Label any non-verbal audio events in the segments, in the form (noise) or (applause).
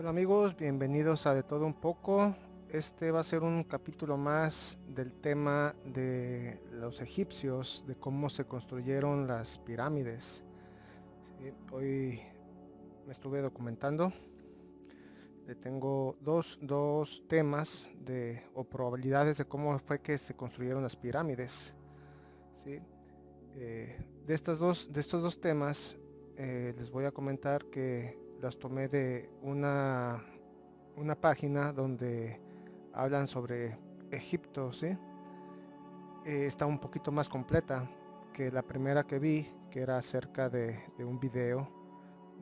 Hola amigos, bienvenidos a De Todo Un Poco. Este va a ser un capítulo más del tema de los egipcios, de cómo se construyeron las pirámides. hoy me estuve documentando. Le tengo dos, temas de, o probabilidades de cómo fue que se construyeron las pirámides. Eh, de, estas dos, de estos dos temas eh, les voy a comentar que las tomé de una, una página donde hablan sobre Egipto, ¿sí? Eh, está un poquito más completa que la primera que vi, que era acerca de, un video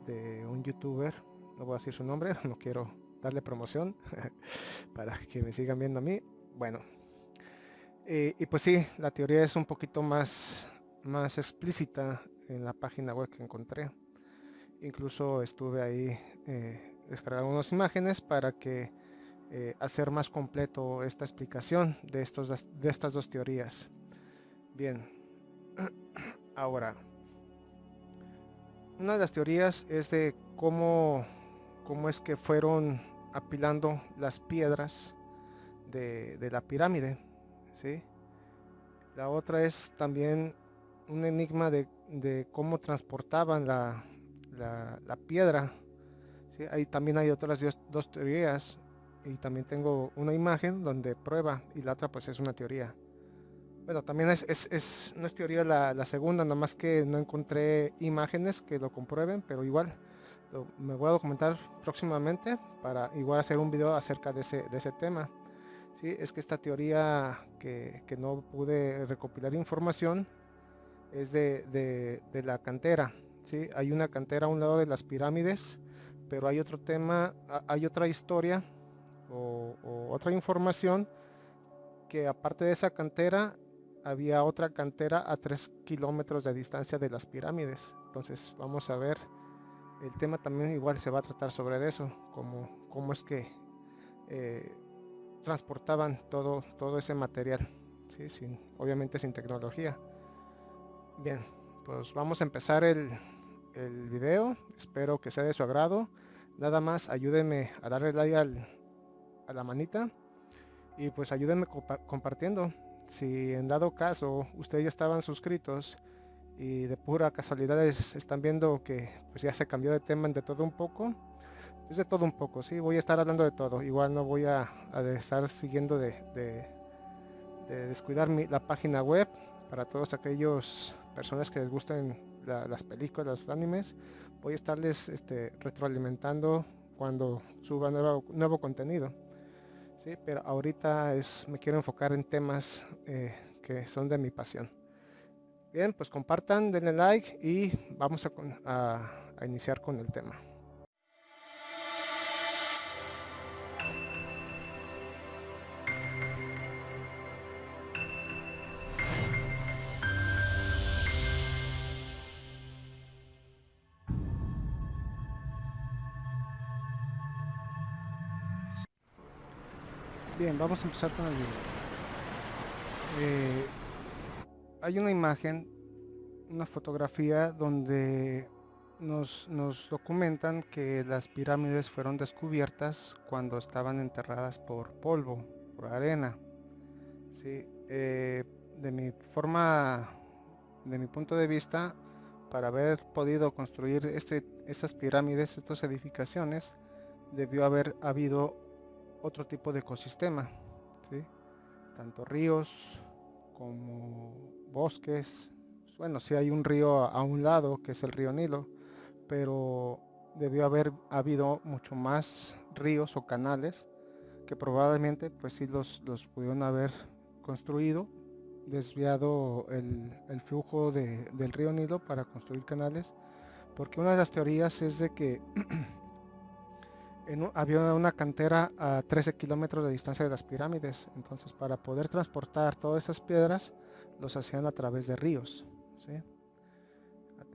de un youtuber, no voy a decir su nombre, (laughs) no quiero darle promoción (laughs) para que me sigan viendo a mí. Bueno, eh, y pues sí, la teoría es un poquito más, más explícita en la página web que encontré. Incluso estuve ahí eh, descargando unas imágenes para que eh, hacer más completo esta explicación de, estos, de estas dos teorías. Bien, (clears throat) ahora, una de las teorías es de cómo, cómo es que fueron apilando las piedras de, la pirámide. ¿sí? La otra es también un enigma de, de cómo transportaban la, la, piedra. ¿sí? Ahí también hay otras dos, teorías y también tengo una imagen donde prueba y la otra pues es una teoría. Bueno, también es, es, no es teoría la, segunda, nada más que no encontré imágenes que lo comprueben, pero igual me voy a documentar próximamente para igual hacer un video acerca de ese, de ese tema. ¿sí? Es que esta teoría que, no pude recopilar información es de, de la cantera. Hay una cantera a un lado de las pirámides, pero hay otro tema, hay otra historia o, otra información que aparte de esa cantera había otra cantera a 3 kilómetros de distancia de las pirámides. Entonces vamos a ver, el tema también igual se va a tratar sobre eso, como cómo es que eh, transportaban todo, todo ese material, ¿sí? sin, obviamente sin tecnología. Bien, pues vamos a empezar el, el video. Espero que sea de su agrado. Nada más ayúdenme a darle like a la manita. Y pues ayúdenme compartiendo. Si en dado caso ustedes ya estaban suscritos y de pura casualidad están viendo que pues ya se cambió de tema de todo un poco. Es de todo un poco, sí, voy a estar hablando de todo. Igual no voy a, estar siguiendo de, de, descuidar mi, la página web para todos aquellos personas que les gusten las películas, los animes, voy a estarles este, retroalimentando cuando suba nuevo, nuevo contenido. ¿sí? Pero ahorita es, me quiero enfocar en temas eh, que son de mi pasión. Bien, pues compartan, denle like y vamos a iniciar con el tema. Bien, vamos a empezar con el video. Eh, hay una imagen, una fotografía donde nos, documentan que las pirámides fueron descubiertas cuando estaban enterradas por polvo, por arena. Eh, de mi forma, de mi punto de vista, para haber podido construir este, estas pirámides, estas edificaciones, debió haber habido otro tipo de ecosistema, tanto ríos como bosques. Bueno, si hay un río a un lado, que es el río Nilo, pero debió haber habido mucho más ríos o canales que probablemente pues sí los, los pudieron haber construido, desviado el, flujo del río Nilo para construir canales, porque una de las teorías es de que (clears throat) había una cantera a 13 kilómetros de distancia de las pirámides. Entonces, para poder transportar todas esas piedras, los hacían a través de ríos.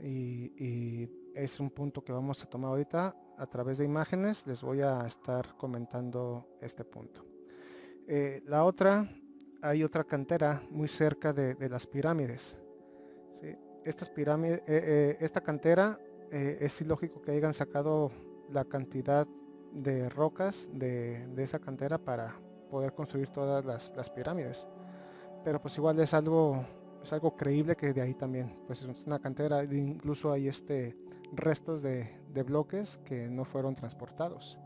Y, es un punto que vamos a tomar ahorita a través de imágenes. Les voy a estar comentando este punto. Eh, la otra, hay otra cantera muy cerca de, las pirámides. Estas pirámides, eh, eh, esta cantera es ilógico que hayan sacado la cantidad de rocas de, esa cantera para poder construir todas las, pirámides. Pero pues igual es algo, es algo creíble que de ahí también, pues es una cantera, incluso hay este restos de, bloques que no fueron transportados.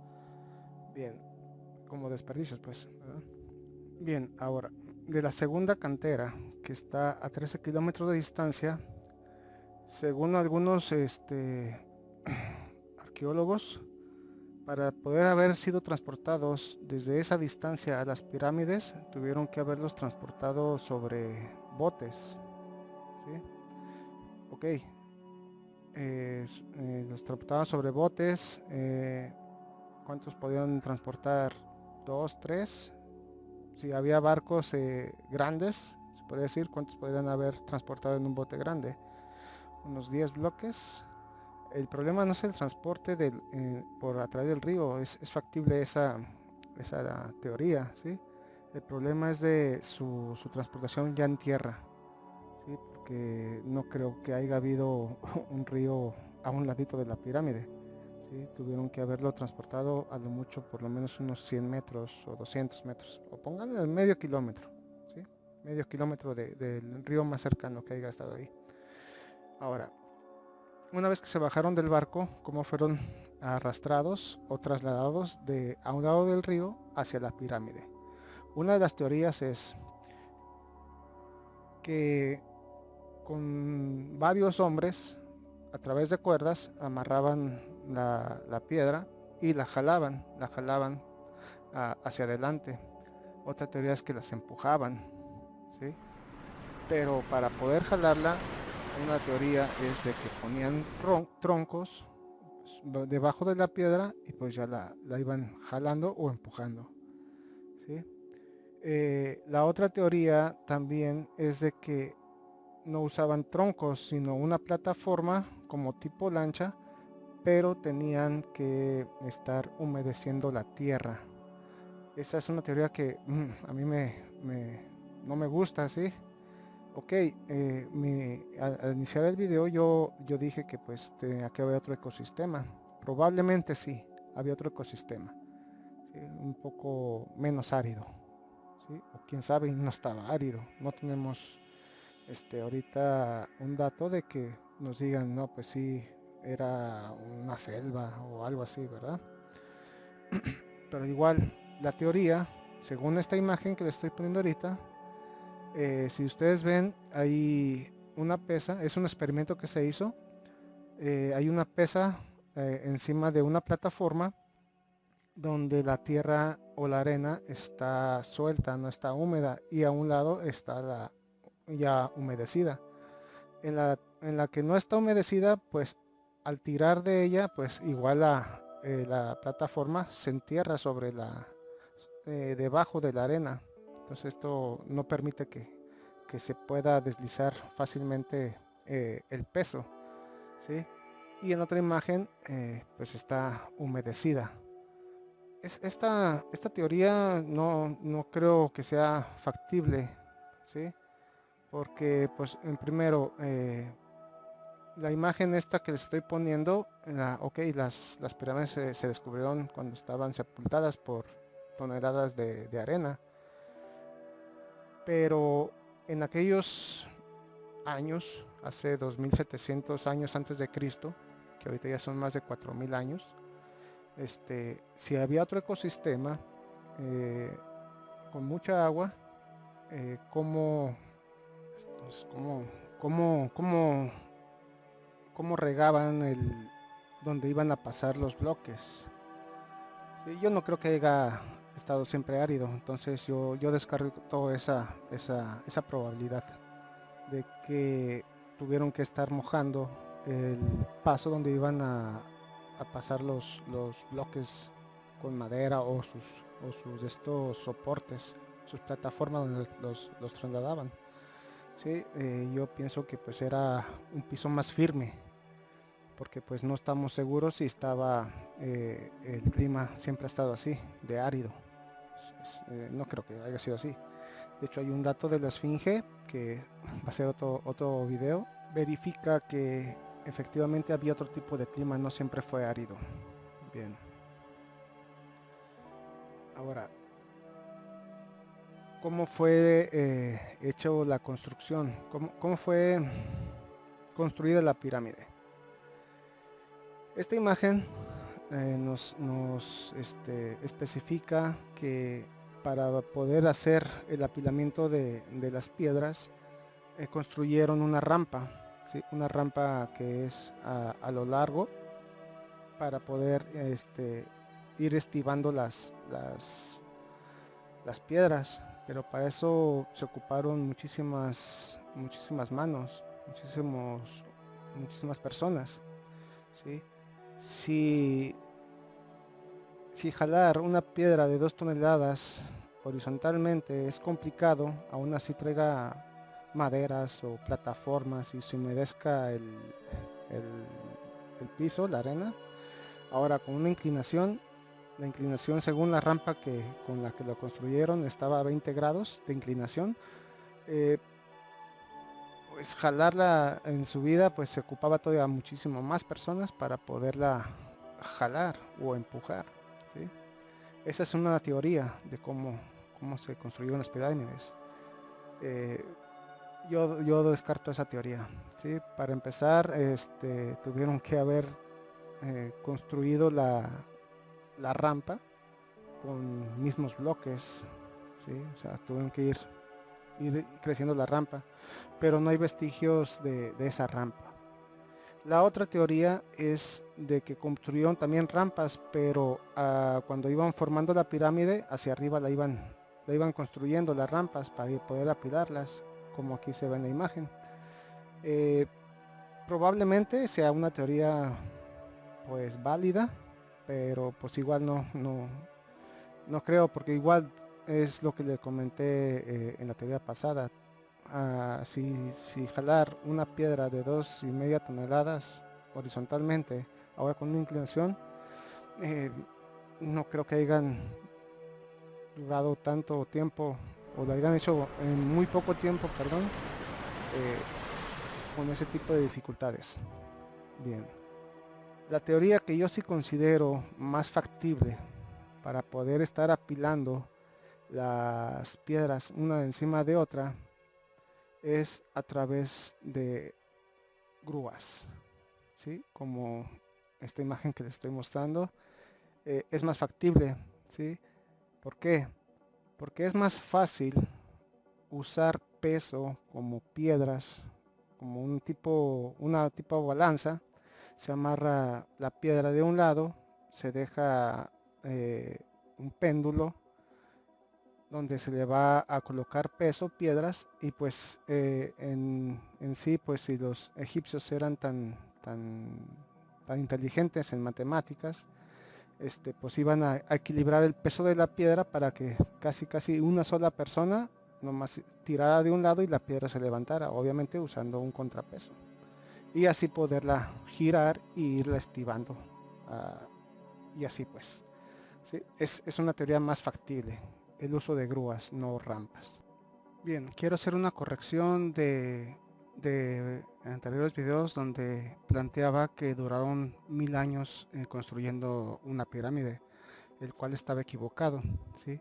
Bien, como desperdicios pues. Bien, ahora, de la segunda cantera, que está a 13 kilómetros de distancia, según algunos este, (clears throat) arqueólogos, para poder haber sido transportados desde esa distancia a las pirámides, tuvieron que haberlos transportado sobre botes. ¿sí? Ok. Eh, los transportaban sobre botes. Eh, ¿Cuántos podían transportar? ¿Dos, tres? Si había barcos eh, grandes, se puede decir, ¿cuántos podrían haber transportado en un bote grande? Unos 10 bloques el problema no es el transporte eh, por a través del río, es, factible esa, esa teoría, ¿sí? El problema es de su, transportación ya en tierra, ¿sí? Porque no creo que haya habido (laughs) un río a un ladito de la pirámide, ¿sí? Tuvieron que haberlo transportado a lo mucho por lo menos unos 100 metros o 200 metros, o pongan medio kilómetro, ¿sí? Medio kilómetro del río más cercano que haya estado ahí. Ahora, una vez que se bajaron del barco, cómo fueron arrastrados o trasladados de a un lado del río hacia la pirámide. Una de las teorías es que con varios hombres a través de cuerdas amarraban la, piedra y la jalaban, la jalaban hacia adelante. Otra teoría es que las empujaban, ¿sí? Pero para poder jalarla una teoría es de que ponían troncos debajo de la piedra y pues ya la, iban jalando o empujando. Eh, la otra teoría también es de que no usaban troncos, sino una plataforma como tipo lancha, pero tenían que estar humedeciendo la tierra. Esa es una teoría que mm, a mí me, no me gusta, ¿sí? Ok, eh, al, iniciar el video yo, yo dije que pues tenía que otro ecosistema. Probablemente sí, había otro ecosistema. Un poco menos árido. O quién sabe, no estaba árido. No tenemos este, ahorita un dato de que nos digan, no, pues sí, era una selva o algo así, ¿verdad? (clears throat) Pero igual, la teoría, según esta imagen que le estoy poniendo ahorita, eh, si ustedes ven, hay una pesa, es un experimento que se hizo. Eh, hay una pesa eh, encima de una plataforma donde la tierra o la arena está suelta, no está húmeda y a un lado está ya humedecida. En la, en la que no está humedecida, pues al tirar de ella, pues igual la, la plataforma se entierra sobre la, debajo de la arena. Entonces esto no permite que, se pueda deslizar fácilmente eh, el peso. ¿sí? Y en otra imagen eh, pues está humedecida. Es, esta, esta teoría no, no, creo que sea factible. ¿sí? Porque pues en primero eh, la imagen esta que les estoy poniendo, la, ok, las, las pirámides se, descubrieron cuando estaban sepultadas por toneladas de arena pero en aquellos años, hace 2700 años antes de Cristo, que ahorita ya son más de 4000 años, este, si había otro ecosistema eh, con mucha agua, eh, ¿cómo, cómo, regaban el donde iban a pasar los bloques? yo no creo que haya estado siempre árido. Entonces yo, yo descarto esa, esa, esa probabilidad de que tuvieron que estar mojando el paso donde iban a, pasar los, los bloques con madera o sus, o sus estos soportes, sus plataformas donde los, los trasladaban. Sí, eh, yo pienso que pues era un piso más firme porque pues no estamos seguros si estaba eh, el clima siempre ha estado así de árido eh, no creo que haya sido así. De hecho hay un dato de la esfinge que (laughs) va a ser otro, otro video. Verifica que efectivamente había otro tipo de clima, no siempre fue árido. Bien. Ahora, ¿cómo fue eh, hecho la construcción? ¿Cómo, fue construida la pirámide? Esta imagen eh, nos, este, especifica que para poder hacer el apilamiento de, las piedras, eh, construyeron una rampa, una rampa que es a, lo largo para poder este, ir estivando las, las, las piedras. Pero para eso se ocuparon muchísimas, muchísimas manos, muchísimos, muchísimas personas. ¿sí? Si si jalar una piedra de dos toneladas horizontalmente es complicado, aún así traiga maderas o plataformas y se humedezca el, el, piso, la arena. Ahora con una inclinación, la inclinación según la rampa que, con la que lo construyeron estaba a 20 grados de inclinación. Eh, pues jalarla en su vida pues se ocupaba todavía muchísimo más personas para poderla jalar o empujar. Esa es una teoría de cómo, cómo se construyeron las pirámides. Eh, yo, yo, descarto esa teoría. ¿sí? Para empezar, este, tuvieron que haber eh, construido la, la, rampa con mismos bloques. ¿sí? O sea, tuvieron que ir, ir creciendo la rampa, pero no hay vestigios de, esa rampa. La otra teoría es de que construyeron también rampas, pero ah, cuando iban formando la pirámide, hacia arriba la iban, la iban construyendo las rampas para poder apilarlas, como aquí se ve en la imagen. Eh, probablemente sea una teoría pues válida, pero pues igual no, no, no creo, porque igual es lo que le comenté eh, en la teoría pasada si, jalar una piedra de dos y media toneladas horizontalmente, ahora con una inclinación, eh, no creo que hayan durado tanto tiempo o lo hayan hecho en muy poco tiempo, perdón, eh, con ese tipo de dificultades. Bien, la teoría que yo sí considero más factible para poder estar apilando las piedras una encima de otra es a través de grúas, ¿sí? como esta imagen que les estoy mostrando, eh, es más factible. ¿sí? ¿Por qué? Porque es más fácil usar peso como piedras, como un tipo, una tipo balanza, se amarra la piedra de un lado, se deja eh, un péndulo donde se le va a colocar peso, piedras, y pues eh, en, sí, pues si los egipcios eran tan, tan, tan inteligentes en matemáticas, este, pues iban a, equilibrar el peso de la piedra para que casi casi una sola persona nomás tirara de un lado y la piedra se levantara, obviamente usando un contrapeso. Y así poderla girar y irla estivando. Ah, y así pues. Es, es una teoría más factible el uso de grúas, no rampas. Bien, quiero hacer una corrección de, de anteriores videos donde planteaba que duraron mil años eh, construyendo una pirámide, el cual estaba equivocado. ¿sí?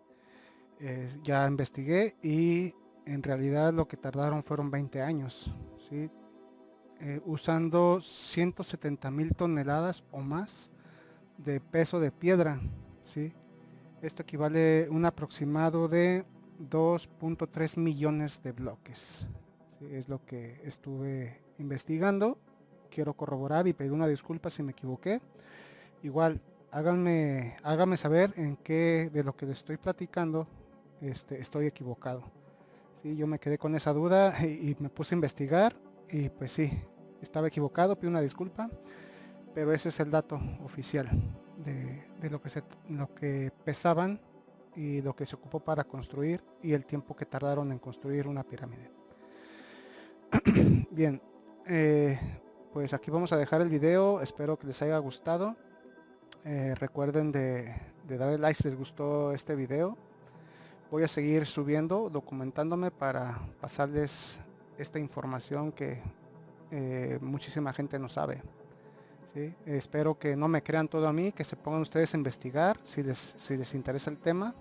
ya investigué y en realidad lo que tardaron fueron 20 años, ¿sí? Eh, usando 170 mil toneladas o más de peso de piedra. ¿sí? Esto equivale a un aproximado de 2.3 millones de bloques. es lo que estuve investigando. Quiero corroborar y pedir una disculpa si me equivoqué. Igual, háganme, háganme saber en qué de lo que les estoy platicando este, estoy equivocado. Yo me quedé con esa duda y, me puse a investigar y pues sí, estaba equivocado, pido una disculpa, pero ese es el dato oficial de, lo, que se, lo que pesaban y lo que se ocupó para construir y el tiempo que tardaron en construir una pirámide. (clears throat) Bien, eh, pues aquí vamos a dejar el video, espero que les haya gustado. Eh, recuerden de, darle like si les gustó este video. Voy a seguir subiendo, documentándome para pasarles esta información que eh, muchísima gente no sabe. Espero que no me crean todo a mí, que se pongan ustedes a investigar si les, si les interesa el tema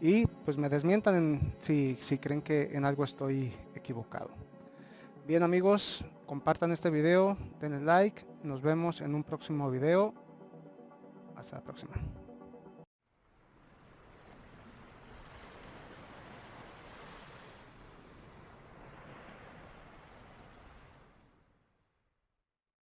y pues me desmientan si, si creen que en algo estoy equivocado. Bien amigos, compartan este video, denle like, nos vemos en un próximo video. Hasta la próxima.